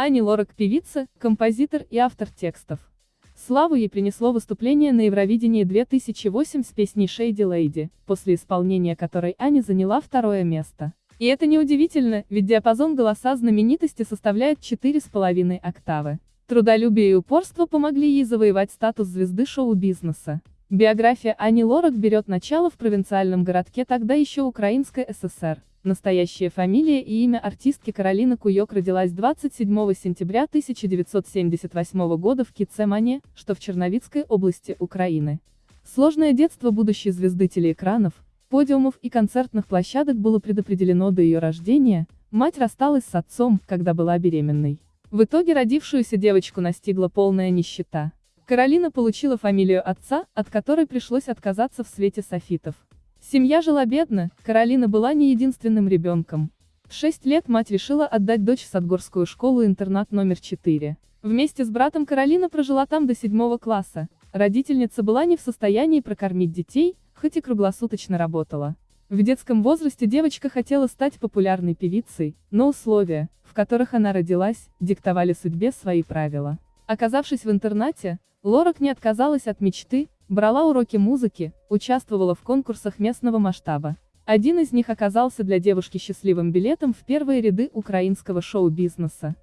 Ани Лорак – певица, композитор и автор текстов. Славу ей принесло выступление на Евровидении 2008 с песней «Shady Lady», после исполнения которой Ани заняла второе место. И это неудивительно, ведь диапазон голоса знаменитости составляет 4,5 октавы. Трудолюбие и упорство помогли ей завоевать статус звезды шоу-бизнеса. Биография Ани Лорак берет начало в провинциальном городке тогда еще Украинской ССР. Настоящая фамилия и имя артистки Каролина Куёк родилась 27 сентября 1978 года в Кицемане, что в Черновицкой области Украины. Сложное детство будущей звезды телеэкранов, подиумов и концертных площадок было предопределено до ее рождения, мать рассталась с отцом, когда была беременной. В итоге родившуюся девочку настигла полная нищета. Каролина получила фамилию отца, от которой пришлось отказаться в свете софитов. Семья жила бедно, Каролина была не единственным ребенком. В 6 лет мать решила отдать дочь в Садгорскую школу-интернат номер 4. Вместе с братом Каролина прожила там до 7 класса. Родительница была не в состоянии прокормить детей, хоть и круглосуточно работала. В детском возрасте девочка хотела стать популярной певицей, но условия, в которых она родилась, диктовали судьбе свои правила. Оказавшись в интернате, Лорак не отказалась от мечты, Брала уроки музыки, участвовала в конкурсах местного масштаба. Один из них оказался для девушки счастливым билетом в первые ряды украинского шоу-бизнеса.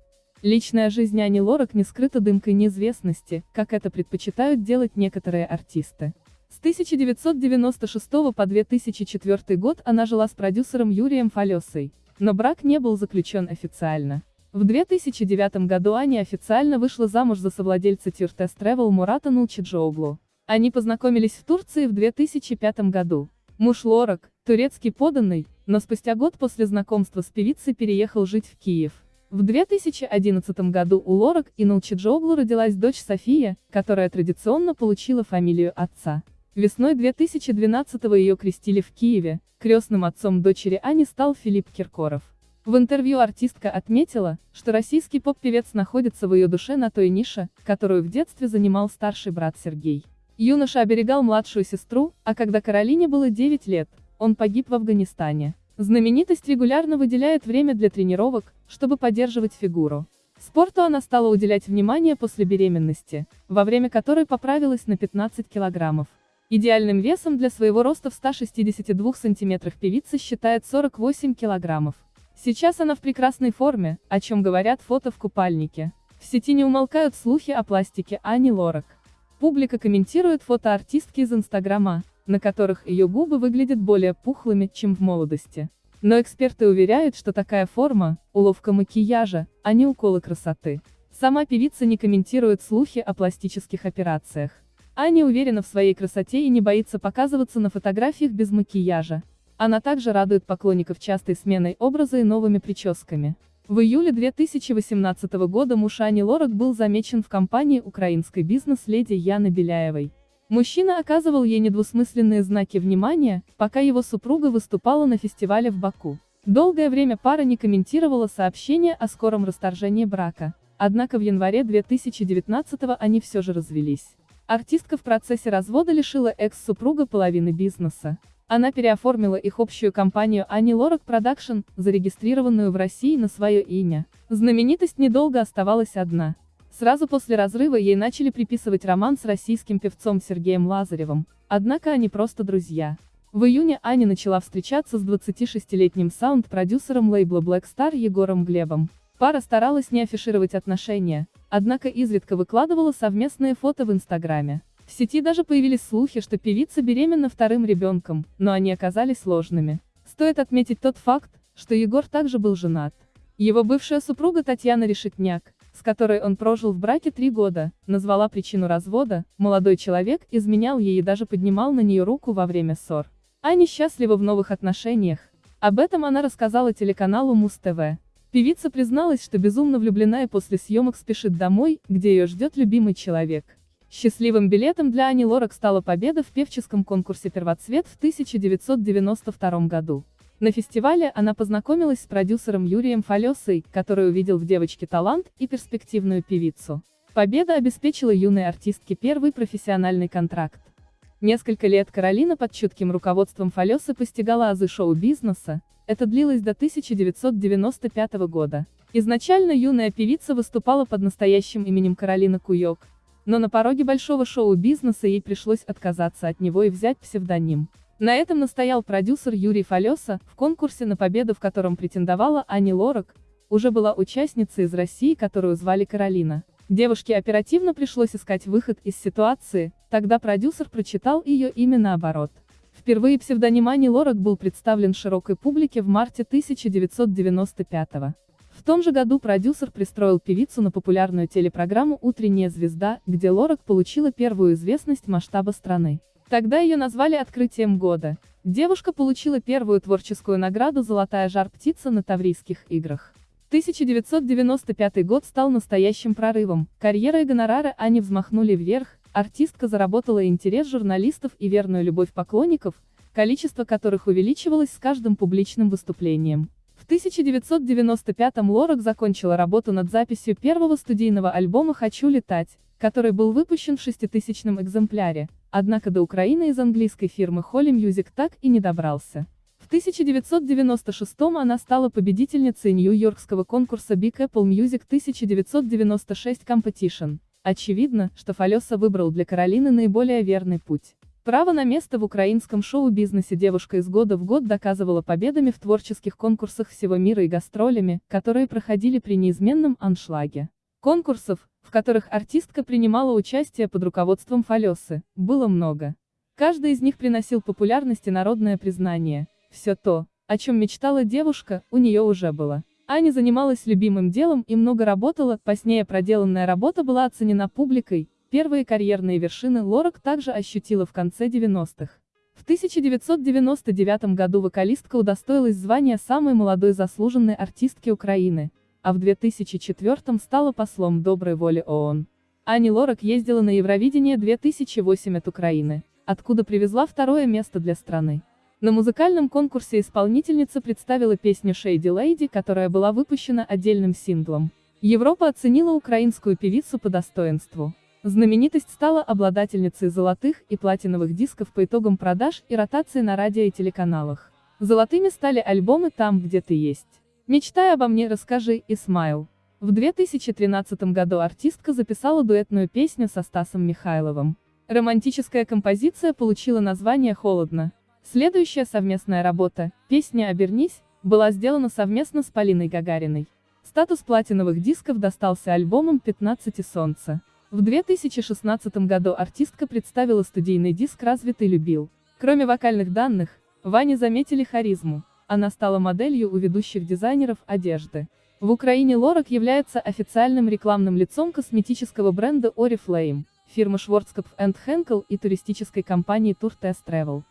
Личная жизнь Ани Лорак не скрыта дымкой неизвестности, как это предпочитают делать некоторые артисты. С 1996 по 2004 год она жила с продюсером Юрием Фалесой, но брак не был заключен официально. В 2009 году Аня официально вышла замуж за совладельца Тюртес Travel Мурата Нулчиджоуглу. Они познакомились в Турции в 2005 году. Муж Лорак, турецкий поданный, но спустя год после знакомства с певицей переехал жить в Киев. В 2011 году у Лорак и Налчиджоглу родилась дочь София, которая традиционно получила фамилию отца. Весной 2012 ее крестили в Киеве, крестным отцом дочери Ани стал Филипп Киркоров. В интервью артистка отметила, что российский поп-певец находится в ее душе на той нише, которую в детстве занимал старший брат Сергей. Юноша оберегал младшую сестру, а когда Каролине было 9 лет, он погиб в Афганистане. Знаменитость регулярно выделяет время для тренировок, чтобы поддерживать фигуру. Спорту она стала уделять внимание после беременности, во время которой поправилась на 15 килограммов. Идеальным весом для своего роста в 162 сантиметрах певица считает 48 килограммов. Сейчас она в прекрасной форме, о чем говорят фото в купальнике. В сети не умолкают слухи о пластике Ани Лорак. Публика комментирует фото артистки из Инстаграма, на которых ее губы выглядят более пухлыми, чем в молодости. Но эксперты уверяют, что такая форма – уловка макияжа, а не уколы красоты. Сама певица не комментирует слухи о пластических операциях. Аня уверена в своей красоте и не боится показываться на фотографиях без макияжа. Она также радует поклонников частой сменой образа и новыми прическами. В июле 2018 года муж Ани Лорак был замечен в компании украинской бизнес-леди Яны Беляевой. Мужчина оказывал ей недвусмысленные знаки внимания, пока его супруга выступала на фестивале в Баку. Долгое время пара не комментировала сообщения о скором расторжении брака. Однако в январе 2019 они все же развелись. Артистка в процессе развода лишила экс-супруга половины бизнеса. Она переоформила их общую компанию Ани Лорак Production, зарегистрированную в России на свое имя. Знаменитость недолго оставалась одна. Сразу после разрыва ей начали приписывать роман с российским певцом Сергеем Лазаревым, однако они просто друзья. В июне Аня начала встречаться с 26-летним саунд-продюсером лейбла Black Star Егором Глебом. Пара старалась не афишировать отношения, однако изредка выкладывала совместные фото в Инстаграме. В сети даже появились слухи, что певица беременна вторым ребенком, но они оказались ложными. Стоит отметить тот факт, что Егор также был женат. Его бывшая супруга Татьяна Решетняк, с которой он прожил в браке три года, назвала причину развода, молодой человек изменял ей и даже поднимал на нее руку во время ссор. Аня счастлива в новых отношениях. Об этом она рассказала телеканалу Муз-ТВ. Певица призналась, что безумно влюблена и после съемок спешит домой, где ее ждет любимый человек. Счастливым билетом для Ани Лорак стала победа в певческом конкурсе «Первоцвет» в 1992 году. На фестивале она познакомилась с продюсером Юрием Фалесой, который увидел в девочке талант и перспективную певицу. Победа обеспечила юной артистке первый профессиональный контракт. Несколько лет Каролина под чутким руководством Фалесы постигала азы шоу-бизнеса, это длилось до 1995 года. Изначально юная певица выступала под настоящим именем Каролина Куёк, но на пороге большого шоу-бизнеса ей пришлось отказаться от него и взять псевдоним. На этом настоял продюсер Юрий Фалеса, в конкурсе на победу в котором претендовала Ани Лорак, уже была участница из России, которую звали Каролина. Девушке оперативно пришлось искать выход из ситуации, тогда продюсер прочитал ее имя наоборот. Впервые псевдоним Ани Лорак был представлен широкой публике в марте 1995 -го. В том же году продюсер пристроил певицу на популярную телепрограмму «Утренняя звезда», где Лорак получила первую известность масштаба страны. Тогда ее назвали открытием года. Девушка получила первую творческую награду «Золотая жар-птица» на Таврийских играх. 1995 год стал настоящим прорывом, карьера и гонорары Ани взмахнули вверх, артистка заработала интерес журналистов и верную любовь поклонников, количество которых увеличивалось с каждым публичным выступлением. В 1995-м Лорак закончила работу над записью первого студийного альбома «Хочу летать», который был выпущен в шеститысячном экземпляре, однако до Украины из английской фирмы Holly Music так и не добрался. В 1996-м она стала победительницей Нью-Йоркского конкурса Big Apple Music 1996 Competition. Очевидно, что Фалеса выбрал для Каролины наиболее верный путь. Право на место в украинском шоу-бизнесе девушка из года в год доказывала победами в творческих конкурсах всего мира и гастролями, которые проходили при неизменном аншлаге. Конкурсов, в которых артистка принимала участие под руководством Фалесы, было много. Каждый из них приносил популярность и народное признание. Все то, о чем мечтала девушка, у нее уже было. Аня занималась любимым делом и много работала, позднее проделанная работа была оценена публикой, Первые карьерные вершины Лорак также ощутила в конце 90-х. В 1999 году вокалистка удостоилась звания самой молодой заслуженной артистки Украины, а в 2004 стала послом доброй воли ООН. Ани Лорак ездила на Евровидение 2008 от Украины, откуда привезла второе место для страны. На музыкальном конкурсе исполнительница представила песню Shady Lady, которая была выпущена отдельным синглом. Европа оценила украинскую певицу по достоинству. Знаменитость стала обладательницей золотых и платиновых дисков по итогам продаж и ротации на радио и телеканалах. Золотыми стали альбомы «Там, где ты есть». «Мечтай обо мне, расскажи» и «Смайл». В 2013 году артистка записала дуэтную песню со Стасом Михайловым. Романтическая композиция получила название «Холодно». Следующая совместная работа, песня «Обернись», была сделана совместно с Полиной Гагариной. Статус платиновых дисков достался альбомам «15 и солнце». В 2016 году артистка представила студийный диск «Развитый любил». Кроме вокальных данных, Ване заметили харизму. Она стала моделью у ведущих дизайнеров одежды. В Украине Лорак является официальным рекламным лицом косметического бренда Oriflame, фирмы Schwarzkopf Henkel и туристической компании Tour Test Travel.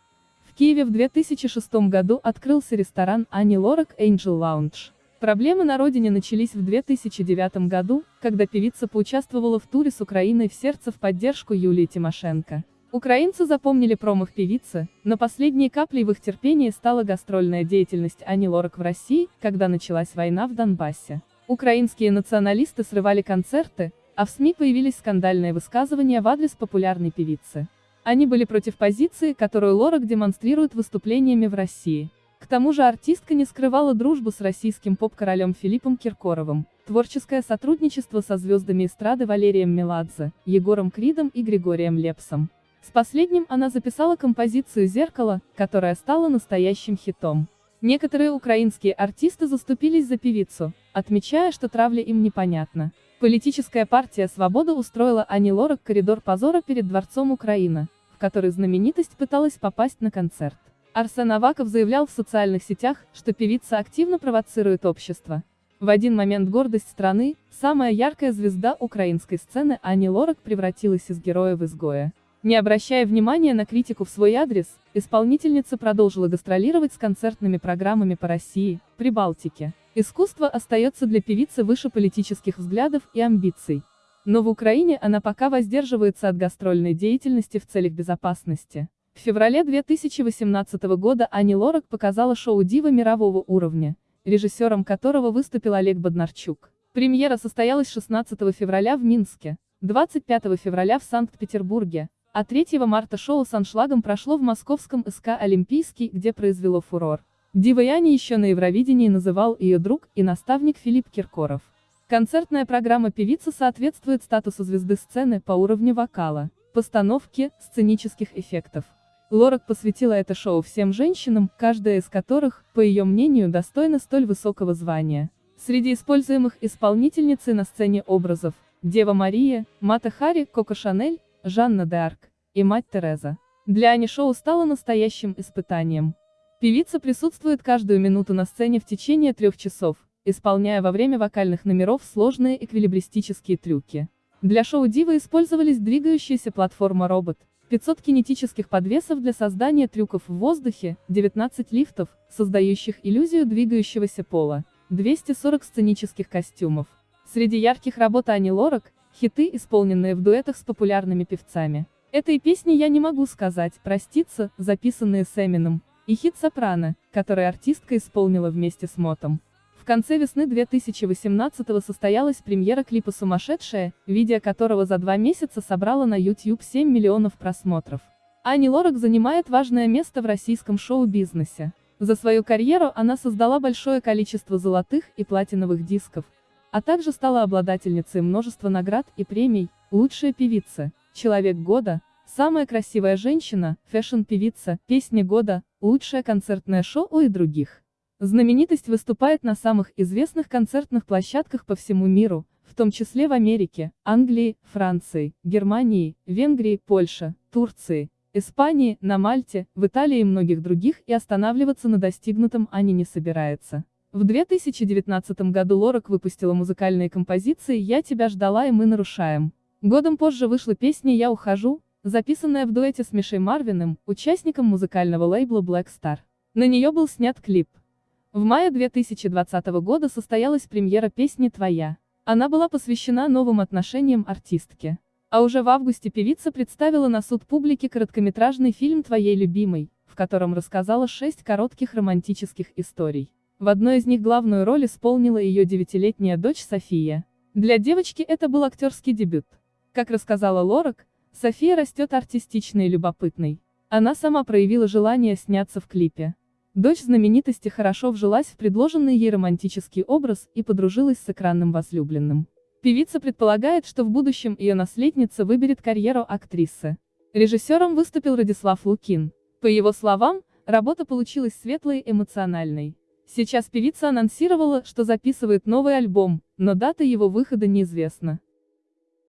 В Киеве в 2006 году открылся ресторан Ани Лорак Angel Lounge. Проблемы на родине начались в 2009 году, когда певица поучаствовала в туре с Украиной в сердце в поддержку Юлии Тимошенко. Украинцы запомнили промах певицы, но последней каплей в их терпении стала гастрольная деятельность Ани Лорак в России, когда началась война в Донбассе. Украинские националисты срывали концерты, а в СМИ появились скандальные высказывания в адрес популярной певицы. Они были против позиции, которую Лорак демонстрирует выступлениями в России. К тому же артистка не скрывала дружбу с российским поп-королем Филиппом Киркоровым, творческое сотрудничество со звездами эстрады Валерием Меладзе, Егором Кридом и Григорием Лепсом. С последним она записала композицию «Зеркало», которая стала настоящим хитом. Некоторые украинские артисты заступились за певицу, отмечая, что травля им непонятна. Политическая партия «Свобода» устроила Ани Лорак коридор позора перед Дворцом Украина, в который знаменитость пыталась попасть на концерт. Арсен Аваков заявлял в социальных сетях, что певица активно провоцирует общество. В один момент гордость страны, самая яркая звезда украинской сцены Ани Лорак превратилась из героя в изгоя. Не обращая внимания на критику в свой адрес, исполнительница продолжила гастролировать с концертными программами по России, Прибалтике. Искусство остается для певицы выше политических взглядов и амбиций. Но в Украине она пока воздерживается от гастрольной деятельности в целях безопасности. В феврале 2018 года Ани Лорак показала шоу «Дива» мирового уровня, режиссером которого выступил Олег Боднарчук. Премьера состоялась 16 февраля в Минске, 25 февраля в Санкт-Петербурге, а 3 марта шоу с аншлагом прошло в московском СК «Олимпийский», где произвело фурор. Дивой Ани еще на Евровидении называл ее друг и наставник Филипп Киркоров. Концертная программа певицы соответствует статусу звезды сцены по уровню вокала, постановки, сценических эффектов. Лорак посвятила это шоу всем женщинам, каждая из которых, по ее мнению, достойна столь высокого звания. Среди используемых исполнительницы на сцене образов – Дева Мария, Мата Хари, Коко Шанель, Жанна де Арк и Мать Тереза. Для Ани шоу стало настоящим испытанием. Певица присутствует каждую минуту на сцене в течение трех часов, исполняя во время вокальных номеров сложные эквилибристические трюки. Для шоу Дива использовались двигающаяся платформа робот, 500 кинетических подвесов для создания трюков в воздухе, 19 лифтов, создающих иллюзию двигающегося пола, 240 сценических костюмов. Среди ярких работ Ани Лорак, хиты, исполненные в дуэтах с популярными певцами. Этой песни я не могу сказать, проститься, записанные с Эмином, и хит «Сопрано», который артистка исполнила вместе с Мотом. В конце весны 2018 состоялась премьера клипа «Сумасшедшая», видео которого за два месяца собрало на YouTube 7 миллионов просмотров. Ани Лорак занимает важное место в российском шоу-бизнесе. За свою карьеру она создала большое количество золотых и платиновых дисков, а также стала обладательницей множества наград и премий, лучшая певица, человек года, самая красивая женщина, фэшн-певица, песня года, лучшее концертное шоу и других. Знаменитость выступает на самых известных концертных площадках по всему миру, в том числе в Америке, Англии, Франции, Германии, Венгрии, Польше, Турции, Испании, на Мальте, в Италии и многих других и останавливаться на достигнутом Ани не собирается. В 2019 году Лорак выпустила музыкальные композиции «Я тебя ждала» и «Мы нарушаем». Годом позже вышла песня «Я ухожу», записанная в дуэте с Мишей Марвиным, участником музыкального лейбла Black Star. На нее был снят клип. В мае 2020 года состоялась премьера песни «Твоя». Она была посвящена новым отношениям артистки. А уже в августе певица представила на суд публики короткометражный фильм «Твоей любимой», в котором рассказала шесть коротких романтических историй. В одной из них главную роль исполнила ее девятилетняя дочь София. Для девочки это был актерский дебют. Как рассказала Лорак, София растет артистичной и любопытной. Она сама проявила желание сняться в клипе. Дочь знаменитости хорошо вжилась в предложенный ей романтический образ и подружилась с экранным возлюбленным. Певица предполагает, что в будущем ее наследница выберет карьеру актрисы. Режиссером выступил Радислав Лукин. По его словам, работа получилась светлой и эмоциональной. Сейчас певица анонсировала, что записывает новый альбом, но дата его выхода неизвестна.